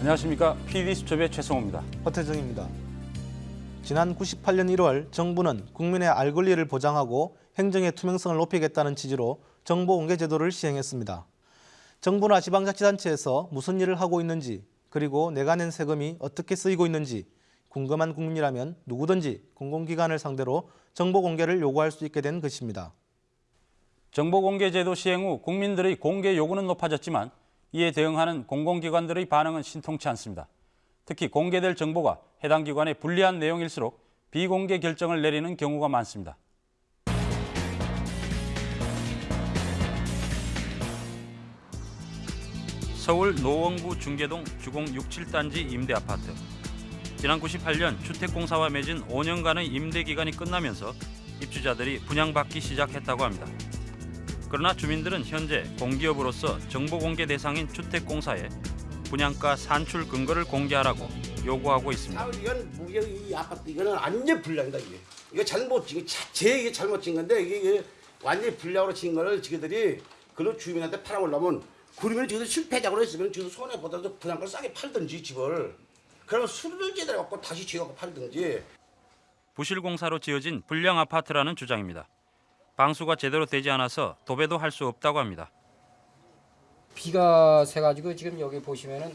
안녕하십니까. PD수첩의 최성호입니다. 허태정입니다. 지난 98년 1월 정부는 국민의 알 권리를 보장하고 행정의 투명성을 높이겠다는 취지로 정보 공개 제도를 시행했습니다. 정부나 지방자치단체에서 무슨 일을 하고 있는지 그리고 내가 낸 세금이 어떻게 쓰이고 있는지 궁금한 국민이라면 누구든지 공공기관을 상대로 정보 공개를 요구할 수 있게 된 것입니다. 정보 공개 제도 시행 후 국민들의 공개 요구는 높아졌지만 이에 대응하는 공공기관들의 반응은 신통치 않습니다. 특히 공개될 정보가 해당 기관에 불리한 내용일수록 비공개 결정을 내리는 경우가 많습니다. 서울 노원구 중계동 주공 67단지 임대 아파트. 지난 98년 주택공사와 맺은 5년간의 임대 기간이 끝나면서 입주자들이 분양받기 시작했다고 합니다. 그러나 주민들은 현재 공기업으로서 정보 공개 대상인 주택공사에 분양가 산출 근거를 공개하라고 요구하고 있습니다. 아, 이건 무려 이 아파트 이거는 완전 불량이다 이게. 이거 잘못 지금 제 이게 잘못 진 건데 이게, 이게 완전 히 불량으로 진 거를 지그들이 그런 주민한테 팔아보려면 그러면 지금 실패작으로 했으면 지금 손해 보다도 분양가를 싸게 팔든지 집을 그러면 수리를 제대로 갖고 다시 지어갖고 팔든지 부실공사로 지어진 불량 아파트라는 주장입니다. 방수가 제대로 되지 않아서 도배도 할 수 없다고 합니다. 비가 새가지고 지금 여기 보시면은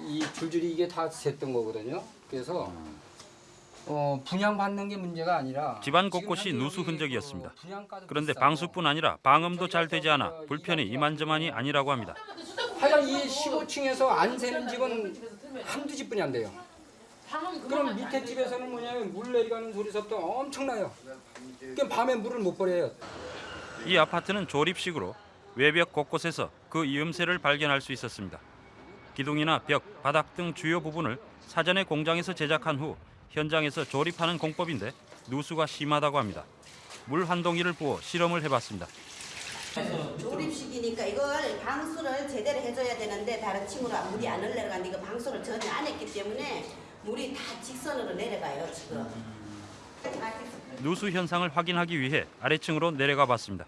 이 줄줄이 이게 다 샜던 거거든요. 그래서 어, 분양 받는 게 문제가 아니라 집안 곳곳이 누수 흔적이었습니다. 그 분양가도 그런데 방수뿐 아니라 방음도 잘 되지 않아 불편이 이만저만이 아니라고 합니다. 하여간 이 15층에서 안 새는 집은 한두 집뿐이 안 돼요. 그럼 밑에 집에서는 뭐냐면 물 내려가는 소리서부터 엄청나요. 그럼 밤에 물을 못 버려요. 이 아파트는 조립식으로 외벽 곳곳에서 그 이음새를 발견할 수 있었습니다. 기둥이나 벽, 바닥 등 주요 부분을 사전에 공장에서 제작한 후 현장에서 조립하는 공법인데 누수가 심하다고 합니다. 물 한 동이를 부어 실험을 해봤습니다. 조립식이니까 이걸 방수를 제대로 해줘야 되는데 다른 층으로 물이 안 흘러가는데 이거 방수를 전혀 안 했기 때문에 물이 다 직선으로 내려가요 지금. 누수 현상을 확인하기 위해 아래층으로 내려가 봤습니다.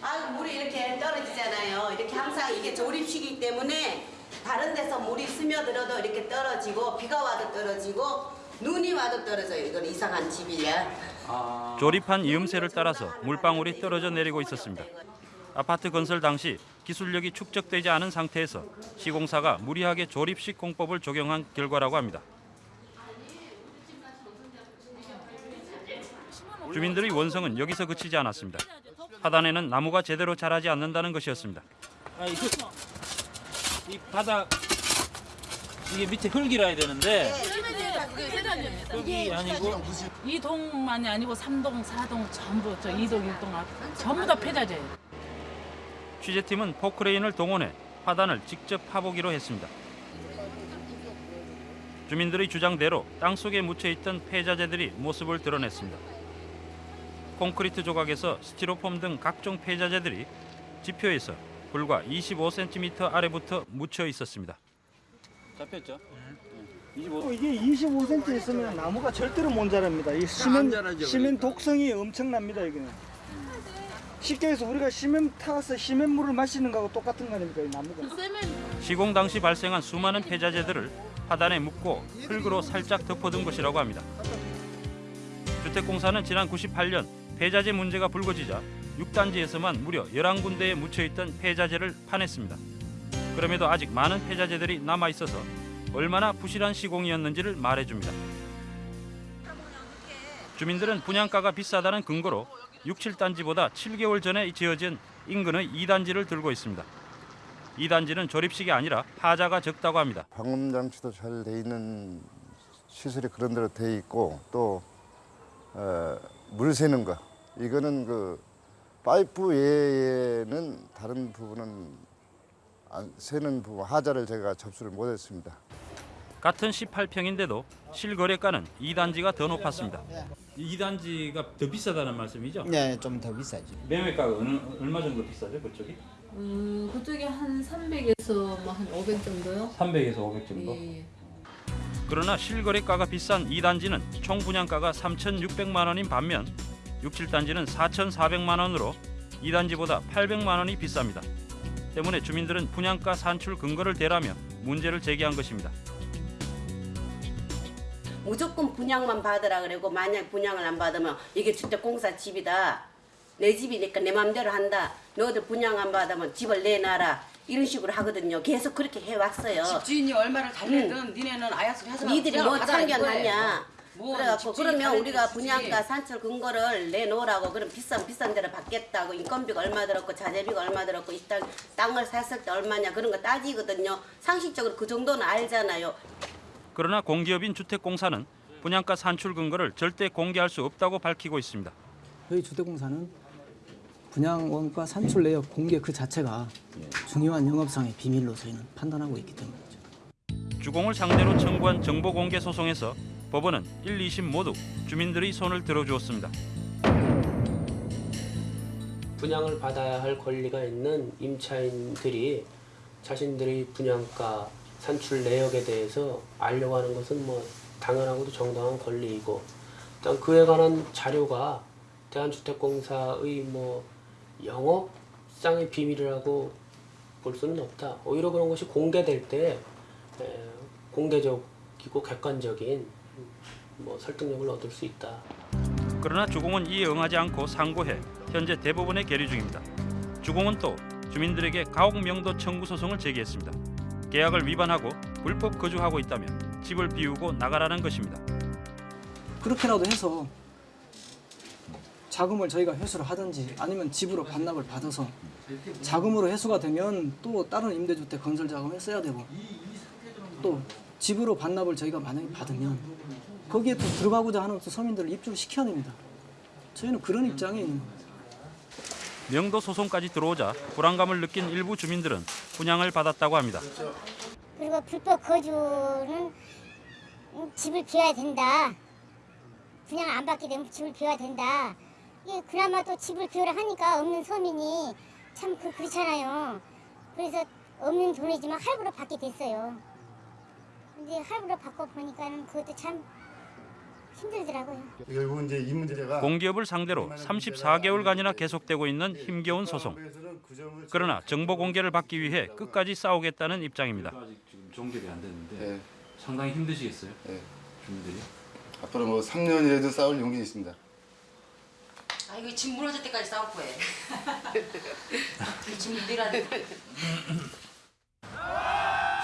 아 물이 이렇게 떨어지잖아요. 이렇게 항상 이게 조립식이기 때문에 다른 데서 물이 스며들어도 이렇게 떨어지고 비가 와도 떨어지고 눈이 와도 떨어져요. 이건 이상한 집이야. 조립한 이음새를 따라서 물방울이 떨어져 내리고 있었습니다. 아파트 건설 당시 기술력이 축적되지 않은 상태에서 시공사가 무리하게 조립식 공법을 적용한 결과라고 합니다. 주민들의 원성은 여기서 그치지 않았습니다. 하단에는 나무가 제대로 자라지 않는다는 것이었습니다. 아 이거 이 바닥 이게 밑에 흙이라 야 되는데 흙이 아니고 이 동만이 아니고 삼동 사동 전부 저 이동일동 앞 전부 다 폐자재예요. 취재팀은 포크레인을 동원해 화단을 직접 파보기로 했습니다. 주민들의 주장대로 땅속에 묻혀있던 폐자재들이 모습을 드러냈습니다. 콘크리트 조각에서 스티로폼 등 각종 폐자재들이 지표에서 불과 25cm 아래부터 묻혀 있었습니다. 잡혔죠? 어, 이게 25cm 있으면 나무가 절대로 못 자랍니다. 이 시멘, 시멘 독성이 엄청납니다, 이거는. 쉽게 해서 우리가 시멘 타서 시멘물을 마시는 거하고 똑같은 거 아닙니까, 이 나무가. 시공 당시 발생한 수많은 폐자재들을 화단에 묻고 흙으로 살짝 덮어둔 것이라고 합니다. 주택공사는 지난 98년 폐자재 문제가 불거지자 6단지에서만 무려 11군데에 묻혀있던 폐자재를 파냈습니다. 그럼에도 아직 많은 폐자재들이 남아있어서 얼마나 부실한 시공이었는지를 말해줍니다. 주민들은 분양가가 비싸다는 근거로 6, 7단지보다 7개월 전에 지어진 인근의 2단지를 들고 있습니다. 이 단지는 조립식이 아니라 하자가 적다고 합니다. 방음 장치도 잘 돼 있는 시설이 그런 대로 돼 있고 또 어, 물 새는 거 이거는 그 파이프 외에는 다른 부분은 안 새는 부분 하자를 제가 접수를 못했습니다. 같은 18평인데도 실거래가는 2단지가 더 높았습니다. 2단지가 더 비싸다는 말씀이죠? 네, 좀 더 비싸죠. 매매가가 어느, 얼마 정도 비싸죠 그쪽이? 음, 그쪽에 한 300에서 뭐한500 정도요? 300에서 500 정도. 예, 예. 그러나 실거래가가 비싼 2단지는 총 분양가가 3,600만 원인 반면 6, 7단지는 4,400만 원으로 2단지보다 800만 원이 비쌉니다. 때문에 주민들은 분양가 산출 근거를 대라며 문제를 제기한 것입니다. 무조건 분양만 받으라 그러고 만약 분양을 안 받으면 이게 주택공사 집이다. 내 집이니까 내 맘대로 한다. 너희들 분양 안 받으면 집을 내놔라. 이런 식으로 하거든요. 계속 그렇게 해왔어요. 집주인이 얼마를 달래든 니네는 아약소리 하지 마. 니들이 뭐. 참견하냐. 뭐 그래갖고 그러면 우리가 분양가 산출 근거를 내놓으라고 그럼 비싼 비싼 데를 받겠다고 인건비가 얼마 들었고 자재비가 얼마 들었고 이 땅, 땅을 샀을 때 얼마냐 그런 거 따지거든요. 상식적으로 그 정도는 알잖아요. 그러나 공기업인 주택공사는 분양가 산출 근거를 절대 공개할 수 없다고 밝히고 있습니다. 저희 주택공사는 분양 원가 산출 내역 공개 그 자체가 중요한 영업상의 비밀로 저희는 판단하고 있기 때문이죠. 주공을 상대로 청구한 정보 공개 소송에서 법원은 1, 2심 모두 주민들의 손을 들어주었습니다. 분양을 받아야 할 권리가 있는 임차인들이 자신들의 분양가 산출 내역에 대해서 알려고 하는 것은 뭐 당연하고도 정당한 권리이고 일단 그에 관한 자료가 대한주택공사의 뭐 영업상의 비밀이라고 볼 수는 없다. 오히려 그런 것이 공개될 때 에, 공개적이고 객관적인 뭐 설득력을 얻을 수 있다. 그러나 주공은 이에 응하지 않고 상고해 현재 대법원에 계류 중입니다. 주공은 또 주민들에게 가옥 명도 청구 소송을 제기했습니다. 계약을 위반하고 불법 거주하고 있다면 집을 비우고 나가라는 것입니다. 그렇게라도 해서 자금을 저희가 회수를 하든지 아니면 집으로 반납을 받아서 자금으로 회수가 되면 또 다른 임대주택 건설 자금에 써야 되고 또 집으로 반납을 저희가 만약에 받으면 거기에 또 들어가고자 하는 또 서민들을 입주를 시켜야 됩니다. 저희는 그런 입장에 있는 거예요. 명도 소송까지 들어오자 불안감을 느낀 일부 주민들은 분양을 받았다고 합니다. 그리고 불법 거주는 음, 집을 비워야 된다. 분양 안 받게 되면 집을 비워야 된다. 이게 그나마 또 집을 비우라 하니까 없는 서민이 참 그, 그렇잖아요. 그래서 없는 돈이지만 할부로 받게 됐어요. 근데 할부로 받고 보니까는 그것도 참 힘들더라고요. 결국 이제 이 문제가 공기업을 상대로 34개월간이나 계속되고 있는 힘겨운 소송. 그러나 정보 공개를 받기 위해 끝까지 싸우겠다는 입장입니다. 아직 지금 종결이 안 됐는데 네. 상당히 힘드시겠어요? 네. 주민들이? 앞으로 뭐 3년이라도 싸울 용기 있습니다. 아 이거 집 무너질 때까지 싸울 거예요. 집 내라.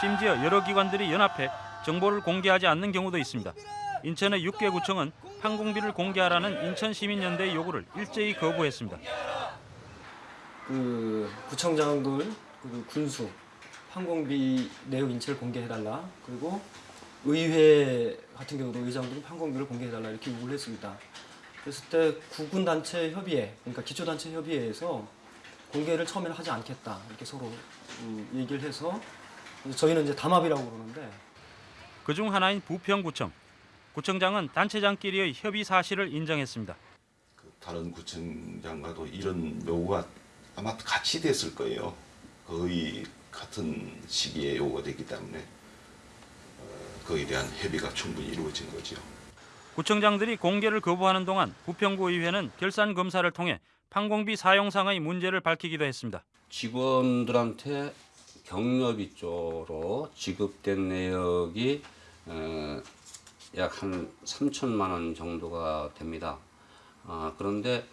심지어 여러 기관들이 연합해 정보를 공개하지 않는 경우도 있습니다. 인천의 6개 구청은 항공비를 공개하라는 인천시민연대의 요구를 일제히 거부했습니다. 그 구청장들 그리고 군수 항공비 내역 인체를 공개해달라 그리고 의회 같은 경우도 의장들은 항공비를 공개해달라 이렇게 요구를 했습니다. 그랬을 때 구군 단체 협의회 그러니까 기초 단체 협의회에서 공개를 처음에는 하지 않겠다 이렇게 서로 음, 얘기를 해서 저희는 이제 담합이라고 그러는데 그중 하나인 부평구청. 구청장은 단체장끼리의 협의 사실을 인정했습니다. 다른 구청장과도 이런 요구가 아마 같이 됐을 거예요. 거의 같은 시기에 요구가 됐기 때문에 어, 거기에 대한 협의가 충분히 이루어진 거죠. 구청장들이 공개를 거부하는 동안 부평구 의회는 결산 검사를 통해 판공비 사용상의 문제를 밝히기도 했습니다. 직원들한테 경력이 쪽으로 지급된 내역이 약 한 3천만 원 정도가 됩니다. 아, 그런데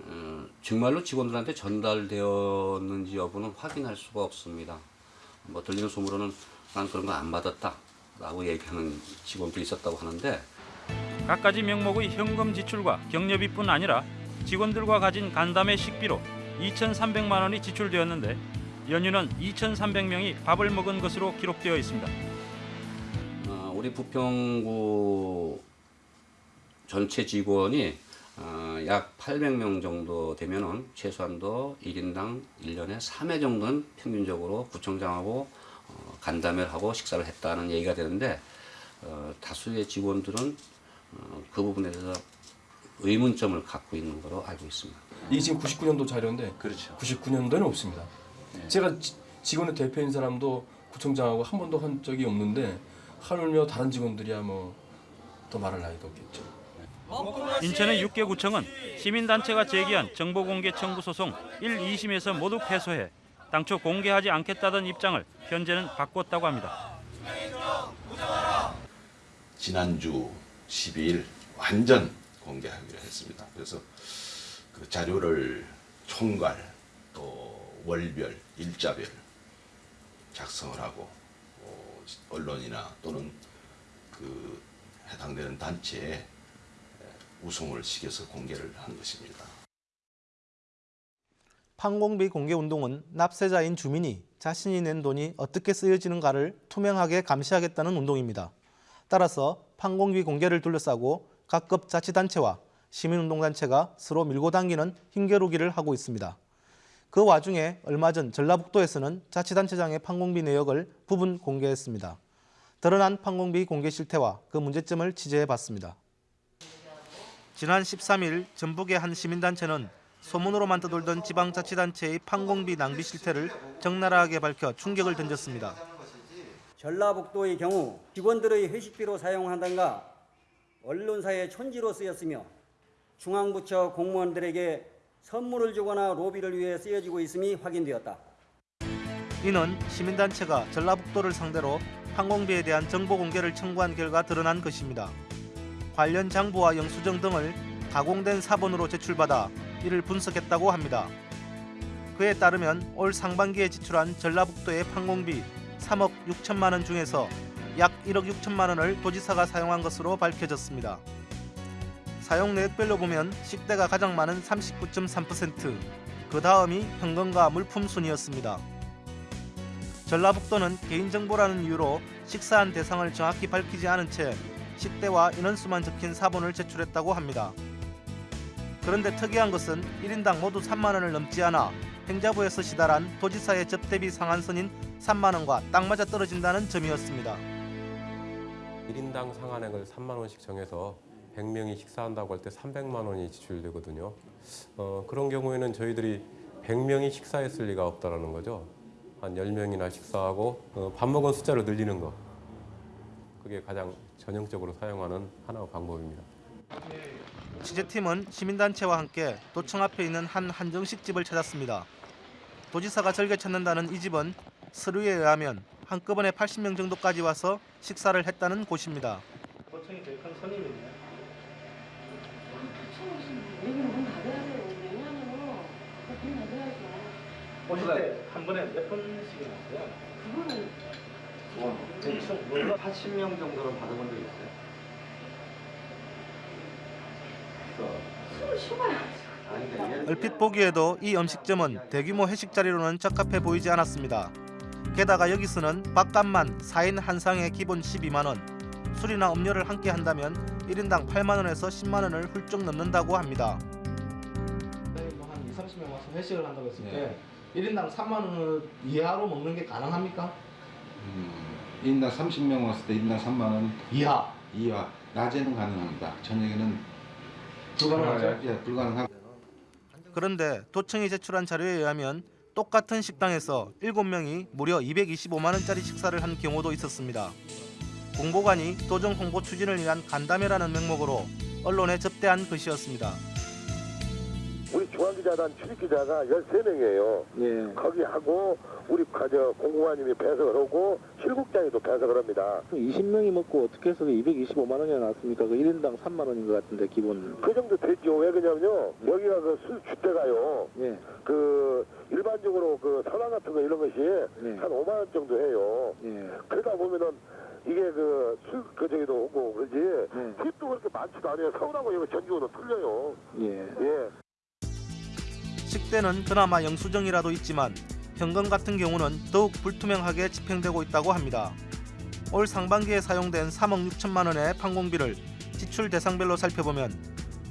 어, 정말로 직원들한테 전달되었는지 여부는 확인할 수가 없습니다. 뭐 들리는 소문으로는 난 그런 거 안 받았다 라고 얘기하는 직원도 있었다고 하는데 갖가지 명목의 현금 지출과 경력비뿐 아니라 직원들과 가진 간담회 식비로 2,300만 원이 지출되었는데 연유는 2,300명이 밥을 먹은 것으로 기록되어 있습니다. 어, 우리 부평구 전체 직원이 어, 약 800명 정도 되면은 최소한도 1인당 1년에 3회 정도는 평균적으로 구청장하고 어, 간담회를 하고 식사를 했다는 얘기가 되는데 어, 다수의 직원들은 어, 그 부분에 대해서 의문점을 갖고 있는 것으로 알고 있습니다. 이게 지금 99년도 자료인데 그렇죠. 99년도에는 없습니다. 제가 지- 직원의 대표인 사람도 구청장하고 한 번도 한 적이 없는데 하물며 다른 직원들이야 뭐더 말할 나위도 없겠죠. 인천의 6개 구청은 시민단체가 제기한 정보공개 청구 소송 1, 2심에서 모두 패소해 당초 공개하지 않겠다던 입장을 현재는 바꿨다고 합니다. 지난주 12일 완전 공개하기로 했습니다. 그래서 그 자료를 총괄 또 월별 일자별 작성을 하고 어, 언론이나 또는 그 해당되는 단체에 우송을 시켜서 공개를 한 것입니다. 판공비 공개 운동은 납세자인 주민이 자신이 낸 돈이 어떻게 쓰여지는가를 투명하게 감시하겠다는 운동입니다. 따라서 판공비 공개를 둘러싸고 각급 자치단체와 시민운동단체가 서로 밀고 당기는 힘겨루기를 하고 있습니다. 그 와중에 얼마 전 전라북도에서는 자치단체장의 판공비 내역을 부분 공개했습니다. 드러난 판공비 공개 실태와 그 문제점을 취재해봤습니다. 지난 13일 전북의 한 시민단체는 소문으로만 떠돌던 지방자치단체의 판공비 낭비 실태를 적나라하게 밝혀 충격을 던졌습니다. 전라북도의 경우 직원들의 회식비로 사용한다가 언론사의 촌지로 쓰였으며 중앙부처 공무원들에게 선물을 주거나 로비를 위해 쓰여지고 있음이 확인되었다. 이는 시민단체가 전라북도를 상대로 판공비에 대한 정보 공개를 청구한 결과 드러난 것입니다. 관련 장부와 영수증 등을 가공된 사본으로 제출받아 이를 분석했다고 합니다. 그에 따르면 올 상반기에 지출한 전라북도의 판공비 3억 6천만 원 중에서 약 1억 6천만 원을 도지사가 사용한 것으로 밝혀졌습니다. 사용 내역별로 보면 식대가 가장 많은 39.3%, 그 다음이 현금과 물품 순이었습니다. 전라북도는 개인정보라는 이유로 식사한 대상을 정확히 밝히지 않은 채 식대와 인원수만 적힌 사본을 제출했다고 합니다. 그런데 특이한 것은 1인당 모두 3만 원을 넘지 않아 행자부에서 시달한 도지사의 접대비 상한선인 3만 원과 딱 맞아 떨어진다는 점이었습니다. 1인당 상한액을 3만 원씩 정해서 100명이 식사한다고 할 때 300만 원이 지출되거든요. 어, 그런 경우에는 저희들이 100명이 식사했을 리가 없다라는 거죠. 한 10명이나 식사하고 어, 밥 먹은 숫자를 늘리는 거. 그게 가장 전형적으로 사용하는 하나의 방법입니다. 취재팀은 시민단체와 함께 도청 앞에 있는 한 한정식 집을 찾았습니다. 도지사가 즐겨 찾는다는 이 집은 서류에 의하면 한꺼번에 80명 정도까지 와서 식사를 했다는 곳입니다. 도청이 제일 큰 손님이네. 오실 때 한 번에 몇 번씩이나 왔어요? 그거는 대충 80명 정도는 받아본 적 있어요? 숨을 쉬어야 얼핏 보기에도 이 음식점은 대규모 회식 자리로는 적합해 보이지 않았습니다. 게다가 여기서는 밥값만 4인 한 상에 기본 12만 원, 술이나 음료를 함께 한다면 1인당 8만 원에서 10만 원을 훌쩍 넘는다고 합니다. 한 2, 30명 와서 회식을 한다고 했을 때 1인당 3만 원을 이하로 먹는 게 가능합니까? 음, 1인당 30명 왔을 때 1인당 3만 원 이하 이하 낮에는 가능합니다. 저녁에는 불가능하죠? 예, 불가능하고 그런데 도청이 제출한 자료에 의하면 똑같은 식당에서 7명이 무려 225만 원짜리 식사를 한 경우도 있었습니다. 공보관이 도정 홍보 추진을 위한 간담회라는 명목으로 언론에 접대한 것이었습니다. 중앙기자단 출입기자가 13명이에요. 거기 하고 우리 저 공공관님이 배석을 하고 실국장이 또 배석을 합니다. 20명이 먹고 어떻게 해서 225만 원이나 나왔습니까? 그 1인당 3만 원인 것 같은데 기본. 그 정도 되죠. 왜 그러냐면요. 여기가 그 술 주대가요. 예. 그 일반적으로 그 선화 같은 거 이런 것이 예. 한 5만 원 정도 해요. 그러다 보면은 이게 그 술 그 저기도 오고 그러지. 팁도 그렇게 많지도 않아요. 서울하고 여기 전주는 틀려요. 예. 예. 식대는 그나마 영수증이라도 있지만 현금 같은 경우는 더욱 불투명하게 집행되고 있다고 합니다. 올 상반기에 사용된 3억 6천만 원의 판공비를 지출 대상별로 살펴보면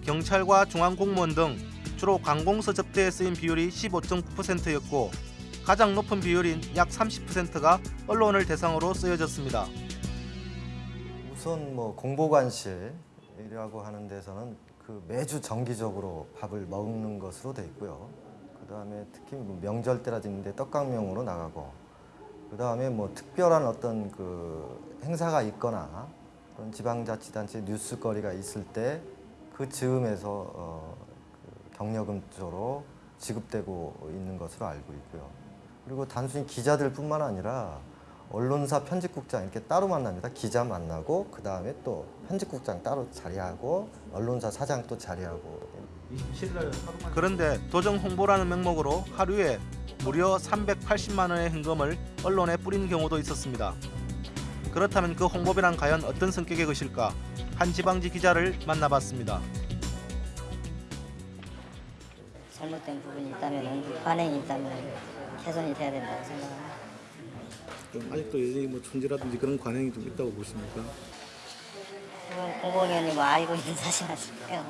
경찰과 중앙공무원 등 주로 관공서 접대에 쓰인 비율이 15.9%였고 가장 높은 비율인 약 30%가 언론을 대상으로 쓰여졌습니다. 우선 뭐 공보관실이라고 하는 데서는 그 매주 정기적으로 밥을 먹는 것으로 돼 있고요. 그 다음에 특히 뭐 명절 때라든지 떡강명으로 나가고 그 다음에 뭐 특별한 어떤 그 행사가 있거나 또는 지방자치단체 뉴스거리가 있을 때 그 즈음에서 어, 그 경력금 쪽으로 지급되고 있는 것으로 알고 있고요. 그리고 단순히 기자들 뿐만 아니라 언론사 편집국장 이렇게 따로 만납니다. 기자 만나고 그 다음에 또 편집국장 따로 자리하고 언론사 사장 또 자리하고 그런데 도정 홍보라는 명목으로 하루에 무려 380만 원의 현금을 언론에 뿌린 경우도 있었습니다. 그렇다면 그 홍보비란 과연 어떤 성격의 것일까? 한 지방지 기자를 만나봤습니다. 잘못된 부분이 있다면 관행이 있다면 개선이 돼야 된다고 생각합니다. 좀 아직도 여전히 뭐 촌지라든지 그런 관행이 좀 있다고 보십니까? 뭐 알고 있는 사실 아니고요.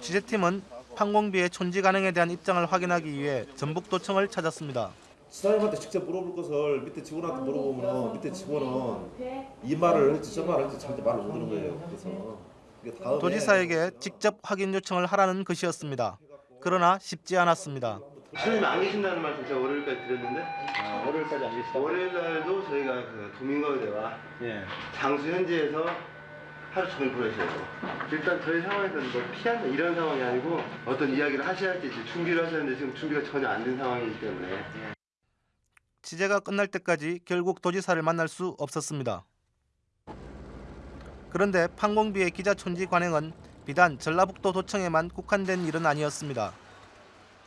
취재팀은 판공비의 촌지 가능에 대한 입장을 확인하기 위해 전북도청을 찾았습니다. 사장님한테 직접 물어볼 것을 밑에 직원한테 물어보면 밑에 직원은 이 말을 할지 저 말을 할지 절대 말을 못 하는 거예요. 그래서 도지사에게 직접 확인 요청을 하라는 것이었습니다. 그러나 쉽지 않았습니다. 시장님 안 계신다는 말씀 제가 월요일까지 드렸는데 아, 월요일까지 안 계시다. 월요일 날도 저희가 그 도민가요대와 예. 장수 현지에서 하루 종일 보내셔야 돼요. 일단 저희 상황에서는 뭐 피한다 이런 상황이 아니고 어떤 이야기를 하셔야 할지 이제 준비를 하셨는데 지금 준비가 전혀 안 된 상황이기 때문에 취재가 끝날 때까지 결국 도지사를 만날 수 없었습니다. 그런데 판공비의 기자 촌지 관행은 비단 전라북도 도청에만 국한된 일은 아니었습니다.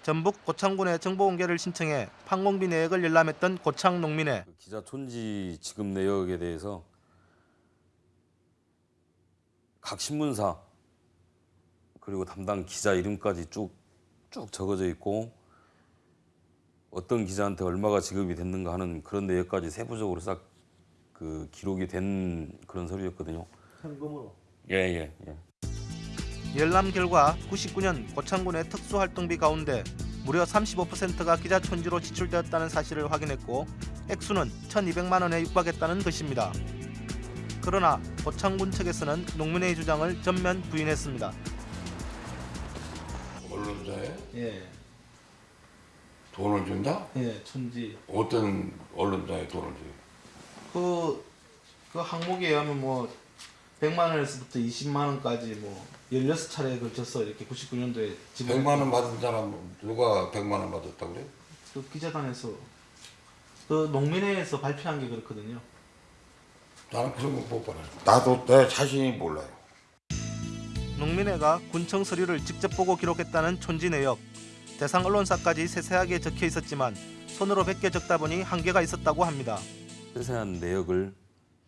전북 고창군에 정보 공개를 신청해 판공비 내역을 열람했던 고창 농민회 기자 촌지 지급 내역에 대해서 각 신문사 그리고 담당 기자 이름까지 쭉 쭉 적어져 있고 어떤 기자한테 얼마가 지급이 됐는가 하는 그런 내역까지 세부적으로 싹 그 기록이 된 그런 서류였거든요. 현금으로. 예 예 예, 예. 열람 결과 99년 고창군의 특수활동비 가운데 무려 35%가 기자 촌지로 지출되었다는 사실을 확인했고 액수는 1,200만 원에 육박했다는 것입니다. 그러나 고창군 측에서는 농민의 주장을 전면 부인했습니다. 언론사에 예. 돈을 준다? 예, 촌지. 어떤 언론사에 돈을 줘요? 그, 그 항목에 의하면 뭐 100만 원에서부터 20만 원까지 뭐 16차례에 걸쳐서 이렇게 99년도에 100만 원 받은 사람 누가 100만 원 받았다고 그래? 그 기자단에서 그 농민회에서 발표한 게 그렇거든요. 나는 그런 거못 받아요. 나도 내 자신이 몰라요. 농민회가 군청 서류를 직접 보고 기록했다는 촌지 내역. 대상 언론사까지 세세하게 적혀 있었지만 손으로 베껴 적다 보니 한계가 있었다고 합니다. 세세한 내역을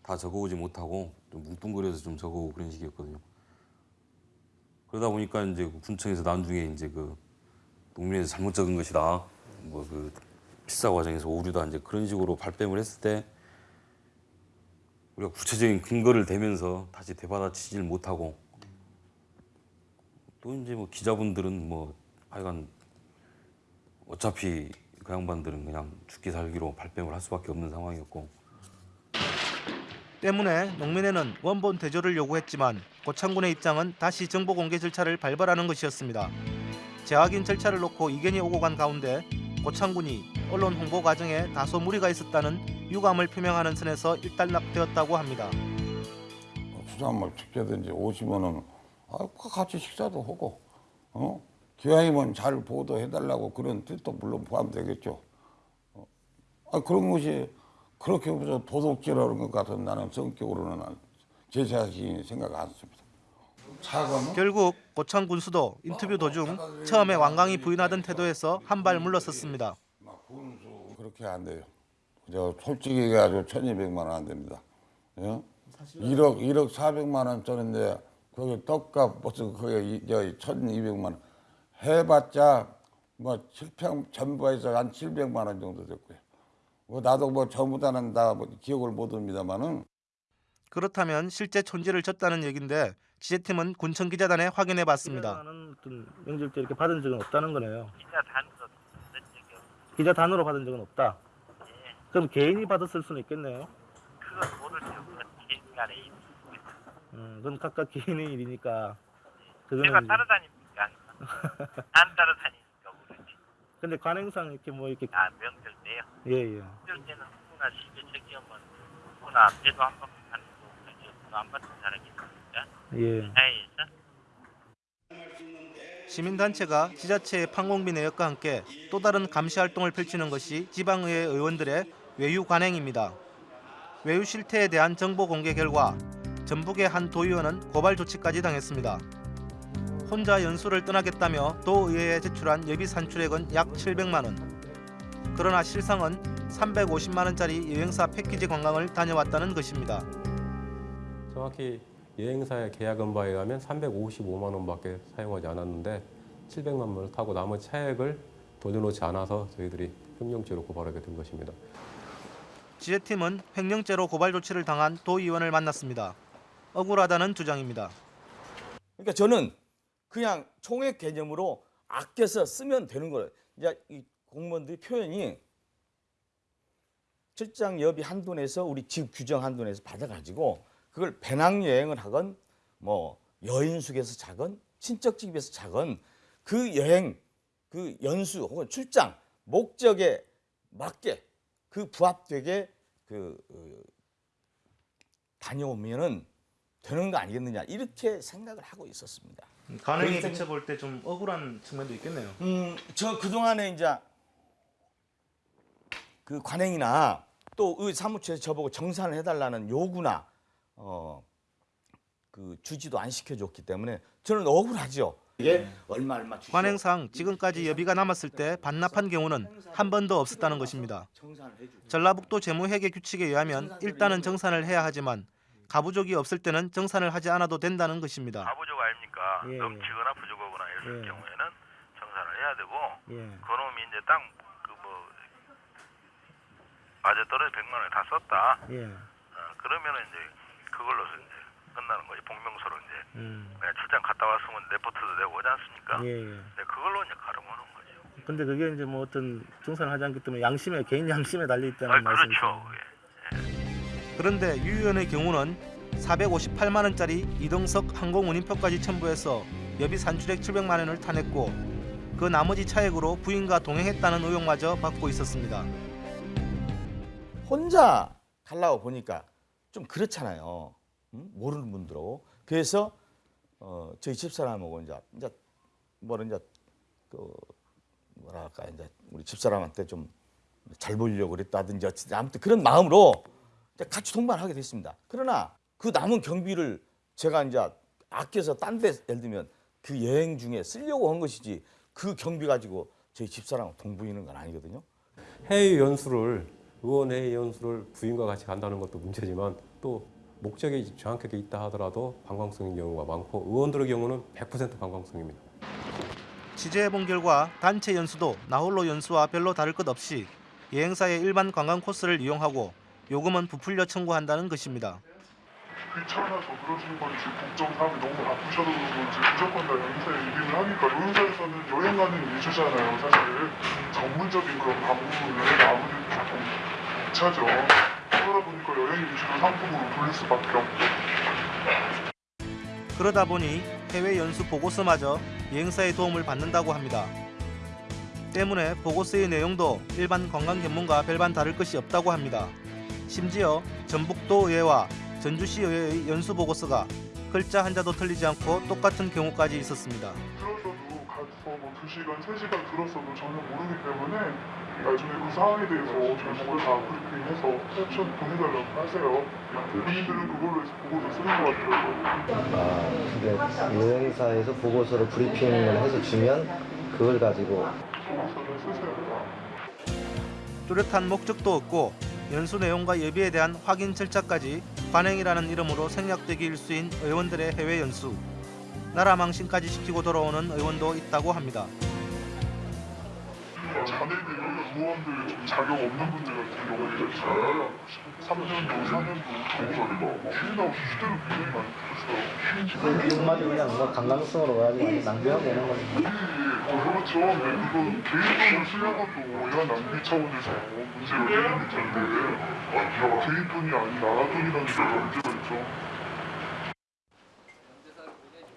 다 적어오지 못하고 좀 뭉뚱그려서 좀 적어오고 그런 식이었거든요. 그러다 보니까 이제 그 군청에서 나중에 이제 그 농민에서 잘못 적은 것이다. 뭐 그 필사 과정에서 오류다 이제 그런 식으로 발뺌을 했을 때 우리가 구체적인 근거를 대면서 다시 되받아치질 못하고 또 이제 뭐 기자분들은 뭐 하여간 어차피 그 양반들은 그냥 죽기 살기로 발뺌을 할 수밖에 없는 상황이었고 때문에 농민회는 원본 대조를 요구했지만 고창군의 입장은 다시 정보 공개 절차를 밟으라는 것이었습니다. 재확인 절차를 놓고 이견이 오고 간 가운데 고창군이 언론 홍보 과정에 다소 무리가 있었다는 유감을 표명하는 선에서 일단락되었다고 합니다. 부산말 축제든지 오시면은 아, 같이 식사도 하고 어? 기왕이면 잘 보도해달라고 그런 뜻도 물론 포함되겠죠. 어? 아, 그런 것이 그렇게 무슨 도둑질하는 것 같은 나는 성격으로는 제 자신이 생각 않습니다. 차가면 결국 고창 군 수도 인터뷰 도중 처음에 완강히 부인하던 태도에서 한 발 물러섰습니다. 그렇게 안 돼요. 저 솔직히 얘기해가지고 1200만 원 안 됩니다. 예? 1억, 1억 400만 원짜리인데 거기 떡값 무슨 거기 저 1200만 원 해봤자 뭐 7평 전부에서 한 700만 원 정도 됐고요. 뭐 나도 뭐 전부다는 다뭐 기억을 못 합니다만은 그렇다면 실제 촌지를 졌다는 얘긴데 취재팀은 군청 기자단에 확인해 봤습니다. 어떤 명절 때 이렇게 받은 적은 없다는 거네요. 기자 단으로 쓴 적이 없 기자 단으로 받은 적은 없다. 예. 그럼 개인이 받았을 수는 있겠네요. 그건 없는 개인간의 일. 음, 그건 각각 개인의 일이니까. 내가 이제- 따라다니니까 안 따라다니니까 모르지. 근데 관행상 이렇게 뭐 이렇게 아 명절 때요. 예 예. 명절 때는 누구나 시계 저기하면 누구나 앞에도 한 바퀴 가는 거 저기 안 받는 사람이 있으니까 예. 사회에서 시민단체가 지자체의 판공비 내역과 함께 또 다른 감시 활동을 펼치는 것이 지방의회 의원들의 외유 관행입니다. 외유 실태에 대한 정보 공개 결과 전북의 한 도의원은 고발 조치까지 당했습니다. 혼자 연수를 떠나겠다며 도의회에 제출한 예비 산출액은 약 700만 원. 그러나 실상은 350만 원짜리 여행사 패키지 관광을 다녀왔다는 것입니다. 정확히 여행사의 계약은 바에 의하면 355만 원밖에 사용하지 않았는데 700만 원을 타고 나머지 차액을 돌려놓지 않아서 저희들이 횡령죄로 고발하게 된 것입니다. 지혜팀은 횡령죄로 고발 조치를 당한 도의원을 만났습니다. 억울하다는 주장입니다. 그러니까 저는 그냥 총액 개념으로 아껴서 쓰면 되는 거예요. 이 공무원들이 표현이 출장 여비 한도 내에서 우리 집 규정 한도 내에서 받아가지고 그걸 배낭 여행을 하건 뭐 여인숙에서 자건 친척 집에서 자건 그 여행 그 연수 혹은 출장 목적에 맞게 그 부합되게 그 어, 다녀오면은 되는 거 아니겠느냐 이렇게 생각을 하고 있었습니다. 그렇기 때문에- 비춰볼 때 좀 억울한 측면도 있겠네요. 음, 저 그동안에 이제 그 관행이나 또의 사무처에서 저보고 정산을 해달라는 요구나 어, 그 주지도 안 시켜줬기 때문에 저는 억울하죠. 이게 얼마 얼마 주시오. 관행상 지금까지 여비가 남았을 때 반납한 경우는 한 번도 없었다는 것입니다. 전라북도 재무회계 규칙에 의하면 일단은 정산을 해야 하지만 가부족이 없을 때는 정산을 하지 않아도 된다는 것입니다. 가부족 아닙니까? 예, 예. 넘치거나 부족하거나 이럴 예. 경우에는 정산을 해야 되고 예. 그놈이 이제 딱그뭐 맞아 떨어져 100만 원을 다 썼다. 예. 어, 그러면은 이제 그걸로서 이제 끝나는 거지. 복명서로 이제 음. 출장 갔다 왔으면 레포트도 내고 오지 않습니까? 예, 예. 네, 그걸로 이제 가름하는 거죠. 근데 그게 이제 뭐 어떤 정산을 하지 않기 때문에 양심에 개인 양심에 달려 있다는 아, 말씀이시죠. 그렇죠. 그런데 유 의원의 경우는 458만 원짜리 이동석 항공 운임표까지 첨부해서 여비 산출액 700만 원을 타냈고 그 나머지 차액으로 부인과 동행했다는 의혹마저 받고 있었습니다. 혼자 가려고 보니까 좀 그렇잖아요. 음? 모르는 분들하고. 그래서 어, 저희 집사람하고 이제 이제 뭐라 이제 그 뭐랄까 이제 우리 집사람한테 좀 잘 보이려고 그랬다든지 아무튼 그런 마음으로 같이 동반하게 됐습니다. 그러나 그 남은 경비를 제가 이제 아껴서 딴 데 예를 들면 그 여행 중에 쓰려고 한 것이지 그 경비 가지고 저희 집사람 동부이는 건 아니거든요. 해외 연수를 의원 해외 연수를 부인과 같이 간다는 것도 문제지만 또 목적이 정확하게 있다 하더라도 관광성인 경우가 많고 의원들의 경우는 100% 관광성입니다. 취재해본 결과 단체 연수도 나홀로 연수와 별로 다를 것 없이 여행사의 일반 관광 코스를 이용하고 요금은 부풀려 청구한다는 것입니다. 귀찮아서 그러신 건지 국정 사업이 너무 바쁘셔서 그런 건지 무조건 다 여행사에 일임을 하니까 여행사에서는 여행 가는 위주잖아요 사실 전문적인 그런 방문을 아무래도 조금 차죠 그러다 보니까 여행 위주로 상품으로 돌릴 수밖에 없고 그러다 보니 해외 연수 보고서마저 여행사의 도움을 받는다고 합니다. 때문에 보고서의 내용도 일반 관광 전문가 별반 다를 것이 없다고 합니다. 심지어 전북도 의회와 전주시 의회의 연수 보고서가 글자 한자도 틀리지 않고 똑같은 경우까지 있었습니다. 들었어도 가서 뭐 2시간, 3시간 들었어도 전혀 모르기 때문에 나중에 그 상황에 대해서 저보고 다 브리핑해서 캡션 보내달라고 하세요. 본인들은 그걸로 해서 보고서 쓰는 것 같더라고요. 아, 근데 여행사에서 보고서를 브리핑을 해서 주면 그걸 가지고. 보고서를 쓰세요. 뚜렷한 목적도 없고 연수 내용과 예비에 대한 확인 절차까지 관행이라는 이름으로 생략되기 일수인 의원들의 해외 연수. 나라 망신까지 시키고 돌아오는 의원도 있다고 합니다. 자네들 의원들 좀 자격 없는 분들 같은 경우는 있잖아요 3년도, 4년도 경찰이가 휴인하고 휴대를 굉장히 많이 했어요 이것마저 그냥 뭐 관광성으로 가지고 낭비하고 오는 거죠. 그렇죠. 네, 그건 개인 돈을 쓰려고도 이런 낭비 차원에서 문제가 생길 텐데 아, 개인 돈이 아닌 나라 돈이라는 게 문제가 있죠.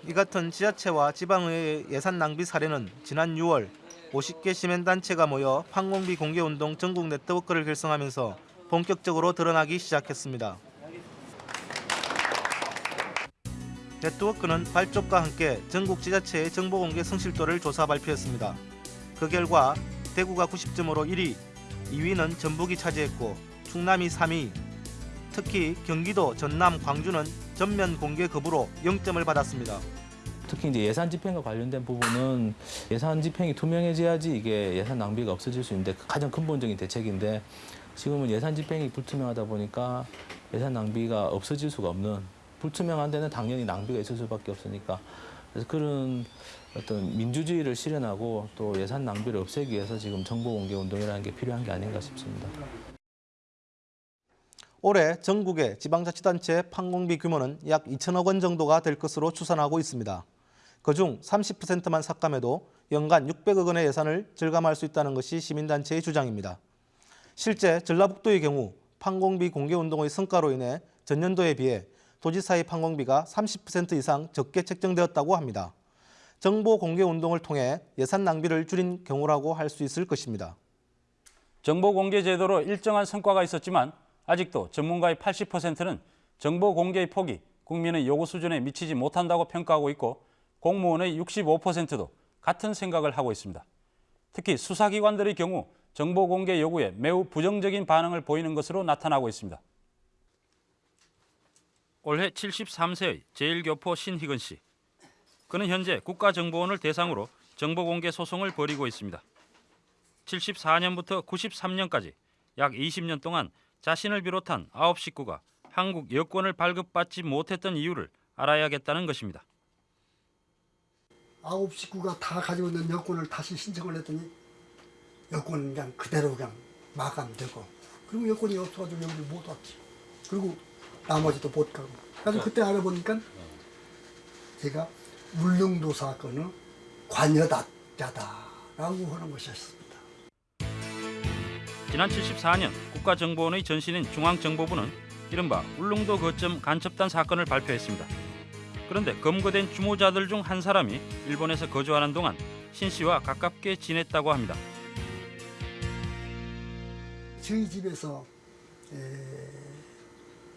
이 같은 지자체와 지방의회의 예산 낭비 사례는 지난 6월 50개 시민단체가 모여 항공비 공개운동 전국 네트워크를 결성하면서 본격적으로 드러나기 시작했습니다. 네트워크는 발족과 함께 전국 지자체의 정보 공개 성실도를 조사 발표했습니다. 그 결과 대구가 90점으로 1위, 2위는 전북이 차지했고 충남이 3위. 특히 경기도, 전남, 광주는 전면 공개 거부로 0점을 받았습니다. 특히 이제 예산 집행과 관련된 부분은 예산 집행이 투명해져야지 이게 예산 낭비가 없어질 수 있는데 가장 근본적인 대책인데 지금은 예산 집행이 불투명하다 보니까 예산 낭비가 없어질 수가 없는 불투명한 데는 당연히 낭비가 있을 수밖에 없으니까 그래서 그런 어떤 민주주의를 실현하고 또 예산 낭비를 없애기 위해서 지금 정보 공개 운동이라는 게 필요한 게 아닌가 싶습니다. 올해 전국의 지방자치단체 판공비 규모는 약 2천억 원 정도가 될 것으로 추산하고 있습니다. 그중 30%만 삭감해도 연간 600억 원의 예산을 절감할 수 있다는 것이 시민단체의 주장입니다. 실제 전라북도의 경우 판공비 공개운동의 성과로 인해 전년도에 비해 도지사의 판공비가 30% 이상 적게 책정되었다고 합니다. 정보 공개 운동을 통해 예산 낭비를 줄인 경우라고 할 수 있을 것입니다. 정보 공개 제도로 일정한 성과가 있었지만 아직도 전문가의 80%는 정보 공개의 폭이 국민의 요구 수준에 미치지 못한다고 평가하고 있고 공무원의 65%도 같은 생각을 하고 있습니다. 특히 수사기관들의 경우 정보 공개 요구에 매우 부정적인 반응을 보이는 것으로 나타나고 있습니다. 올해 73세의 제1교포 신희근 씨. 그는 현재 국가정보원을 대상으로 정보공개 소송을 벌이고 있습니다. 74년부터 93년까지 약 20년 동안 자신을 비롯한 9 식구가 한국 여권을 발급받지 못했던 이유를 알아야겠다는 것입니다. 아홉 식구가 다 가지고 있는 여권을 다시 신청을 했더니 여권은 그냥 그대로 그냥 마감되고 그리고 여권이 없어가지고 여기를 못 왔지 그리고 나머지도 못 가고 그래서 그때 알아보니까 제가 울릉도 사건의 관여자다라고 하는 것이었습니다. 지난 74년 국가정보원의 전신인 중앙정보부는 이른바 울릉도 거점 간첩단 사건을 발표했습니다. 그런데 검거된 주모자들 중 한 사람이 일본에서 거주하는 동안 신 씨와 가깝게 지냈다고 합니다. 저희 집에서 에,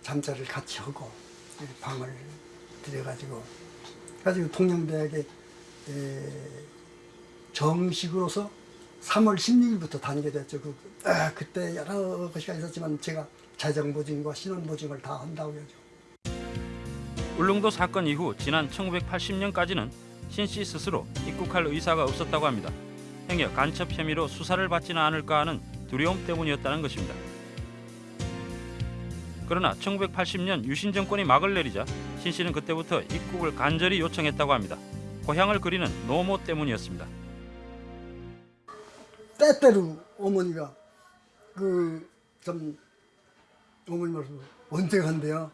잠자를 같이 하고 에, 방을 들여가지고 가지고 통영대학에 에, 정식으로서 3월 16일부터 다니게 됐죠. 그, 아, 그때 여러 것이 있었지만 제가 자정보증과 신원보증을 다 한다고 하죠. 울릉도 사건 이후 지난 1980년까지는 신 씨 스스로 입국할 의사가 없었다고 합니다. 행여 간첩 혐의로 수사를 받지는 않을까 하는 두려움 때문이었다는 것입니다. 그러나 1980년 유신 정권이 막을 내리자 신 씨는 그때부터 입국을 간절히 요청했다고 합니다. 고향을 그리는 노모 때문이었습니다. 때때로 어머니가 그좀 어머니 말씀 언제 간대요?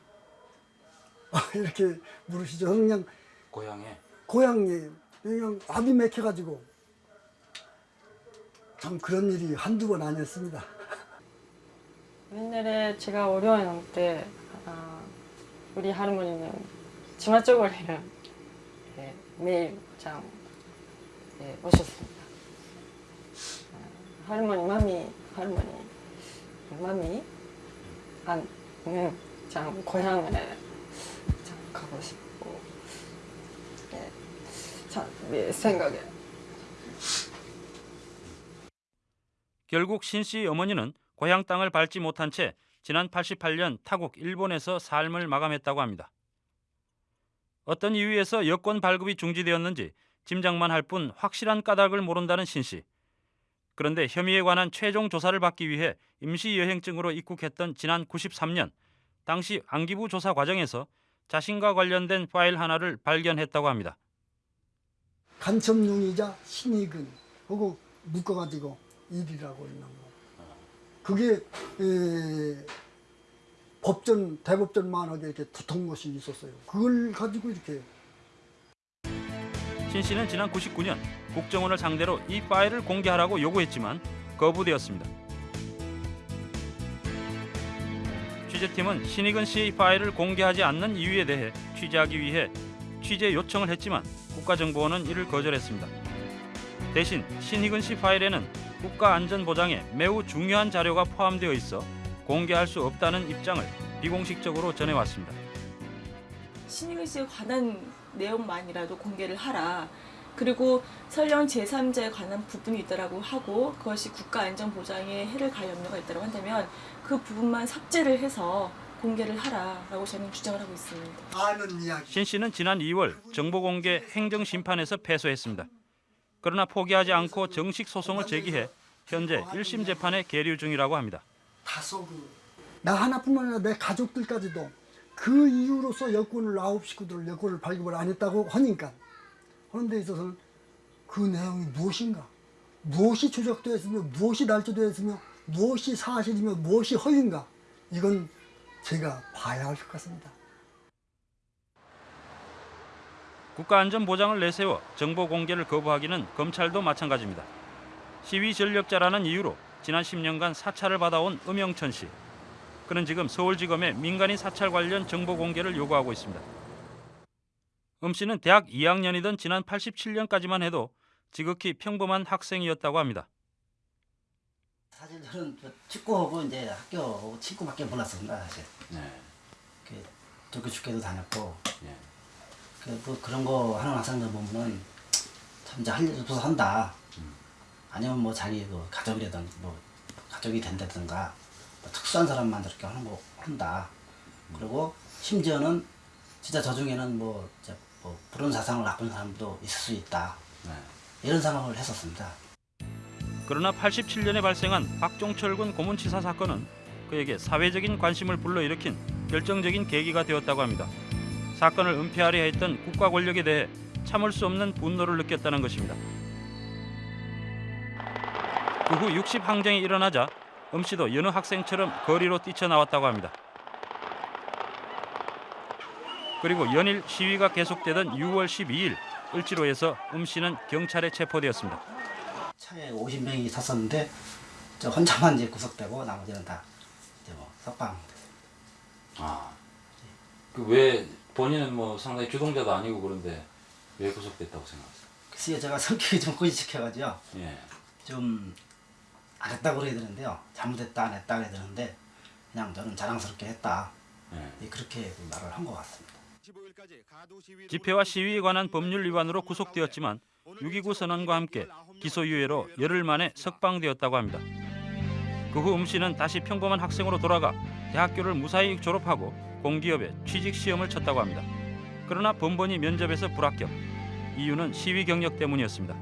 이렇게 물으시죠. 저는 그냥 고향에 고향에 그냥 압이 맥혀가지고 참 그런 일이 한두 번 아니었습니다. 옛날에 제가 어려운 때 아, 우리 할머니는 치마저고리를 예, 매일 참 예, 오셨습니다. 아, 할머니, 맘이, 할머니, 맘이 안, 음, 참 고향에 참 가고 싶고 예, 참내 생각에 결국 신 씨 어머니는 고향 땅을 밟지 못한 채 지난 88년 타국 일본에서 삶을 마감했다고 합니다. 어떤 이유에서 여권 발급이 중지되었는지 짐작만 할 뿐 확실한 까닭을 모른다는 신 씨. 그런데 혐의에 관한 최종 조사를 받기 위해 임시 여행증으로 입국했던 지난 93년 당시 안기부 조사 과정에서 자신과 관련된 파일 하나를 발견했다고 합니다. 간첩용이자 신익은 그거 묶어가지고 일이라고 있는 거. 그게 에, 법전 대법전 만하게 이렇게 붙은 것이 있었어요. 그걸 가지고 이렇게 신 씨는 지난 99년 국정원을 상대로 이 파일을 공개하라고 요구했지만 거부되었습니다. 취재팀은 신익은 씨의 파일을 공개하지 않는 이유에 대해 취재하기 위해 취재 요청을 했지만 국가정보원은 이를 거절했습니다. 대신 신익은 씨 파일에는 국가안전보장에 매우 중요한 자료가 포함되어 있어 공개할 수 없다는 입장을 비공식적으로 전해왔습니다. 신익은 씨에 관한 내용만이라도 공개를 하라. 그리고 설령 제3자에 관한 부분이 있다라고 하고 그것이 국가 안전 보장에 해를 가할 염려가 있다고 한다면 그 부분만 삭제를 해서 공개를 하라라고 저는 주장을 하고 있습니다. 신 씨는 지난 2월 정보공개 행정심판에서 패소했습니다. 그러나 포기하지 않고 정식 소송을 제기해 현재 1심 재판에 계류 중이라고 합니다. 다소 그, 나 하나뿐만 아니라 내 가족들까지도 그 이유로서 여권을 아홉 식구들 여권을 발급을 안 했다고 하니까 하는 데 있어서는 그 내용이 무엇인가 무엇이 조작되었으며 무엇이 날조되었으며 무엇이 사실이며 무엇이 허위인가 이건 제가 봐야 할 것 같습니다. 국가안전보장을 내세워 정보 공개를 거부하기는 검찰도 마찬가지입니다. 시위 전력자라는 이유로 지난 10년간 사찰을 받아온 음영천 씨. 그는 지금 서울지검에 민간인 사찰 관련 정보 공개를 요구하고 있습니다. 음 씨는 대학 2학년이던 지난 87년까지만 해도 지극히 평범한 학생이었다고 합니다. 사실 저는 저 축구하고 이제 학교 친구밖에 몰랐습니다 사실. 그 도쿄 축제도 다녔고. 그뭐 그런 거 하는 학생들 보면은 참 이제 할일 없어서 한다. 아니면 뭐 자기 그 가족이라든 뭐 가족이 된다든가 뭐 특수한 사람만 저렇게 하는 거 한다. 그리고 심지어는 진짜 저 중에는 뭐, 뭐 불운 사상을 나쁜 사람도 있을 수 있다. 이런 생각을 했었습니다. 그러나 87년에 발생한 박종철 군 고문치사 사건은 그에게 사회적인 관심을 불러일으킨 결정적인 계기가 되었다고 합니다. 사건을 은폐하려 했던 국가 권력에 대해 참을 수 없는 분노를 느꼈다는 것입니다. 그 후 60 항쟁이 일어나자 음 씨도 여느 학생처럼 거리로 뛰쳐나왔다고 합니다. 그리고 연일 시위가 계속되던 6월 12일 을지로에서 음 씨는 경찰에 체포되었습니다. 차에 50명이 탔었는데 저 혼자만 이제 구속되고 나머지는 다 이제 뭐 석방. 아, 그왜 본인은 뭐 상당히 주동자도 아니고 그런데 왜 구속됐다고 생각하세요? 글쎄요 제가 성격이 좀 꼬지식해가지고요. 예. 좀 안 했다고 그래야 되는데요. 잘못했다 안 했다 그래야 되는데 그냥 저는 자랑스럽게 했다. 예. 그렇게 말을 한 것 같습니다. 집회와 시위에 관한 법률 위반으로 구속되었지만 6.29 선언과 함께 기소유예로 열흘 만에 석방되었다고 합니다. 그 후 음 씨는 다시 평범한 학생으로 돌아가 대학교를 무사히 졸업하고 공기업에 취직 시험을 쳤다고 합니다. 그러나 번번이 면접에서 불합격. 이유는 시위 경력 때문이었습니다.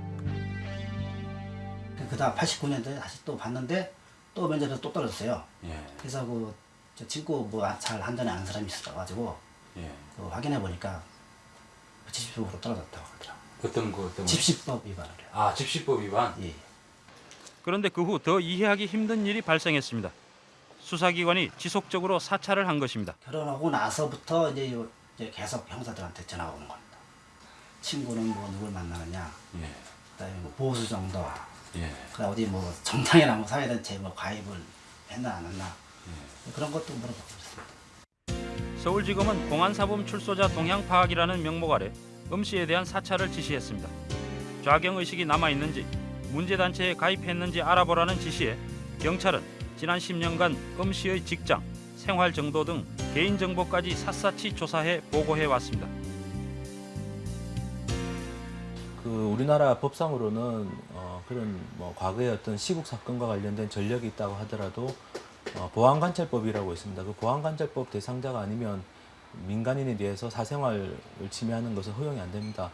그다음 89년도에 다시 또 봤는데 또 면접에서 또 떨어졌어요. 예. 그래서 그저 친구 뭐잘 한전에 아는 사람이 있어가지고 예. 그 확인해 보니까 70%로 떨어졌다고 그러더라고요. 어떤 거 때문에? 집시법 위반을 해요. 아, 집시법 위반? 예. 그런데 그 후 더 이해하기 힘든 일이 발생했습니다. 수사기관이 지속적으로 사찰을 한 것입니다. 결혼하고 나서부터 이제, 요- 이제 계속 형사들한테 전화가 오는 겁니다. 친구는 뭐 누굴 만나느냐, 예. 그다음에 뭐 보수 정도, 예. 그 어디 뭐 정당이나 뭐 사회단체 뭐 가입을 했나 안 했나 예. 그런 것도 물어보고 있습니다. 서울지검은 공안사범 출소자 동향 파악이라는 명목 아래 음 씨에 대한 사찰을 지시했습니다. 좌경 의식이 남아 있는지 문제 단체에 가입했는지 알아보라는 지시에 경찰은 지난 10년간 음 씨의 직장, 생활 정도 등 개인 정보까지 샅샅이 조사해 보고해 왔습니다. 그 우리나라 법상으로는 어, 그런 뭐 과거의 어떤 시국 사건과 관련된 전력이 있다고 하더라도 어, 보안관찰법이라고 있습니다. 그 보안관찰법 대상자가 아니면 민간인에 대해서 사생활을 침해하는 것은 허용이 안 됩니다.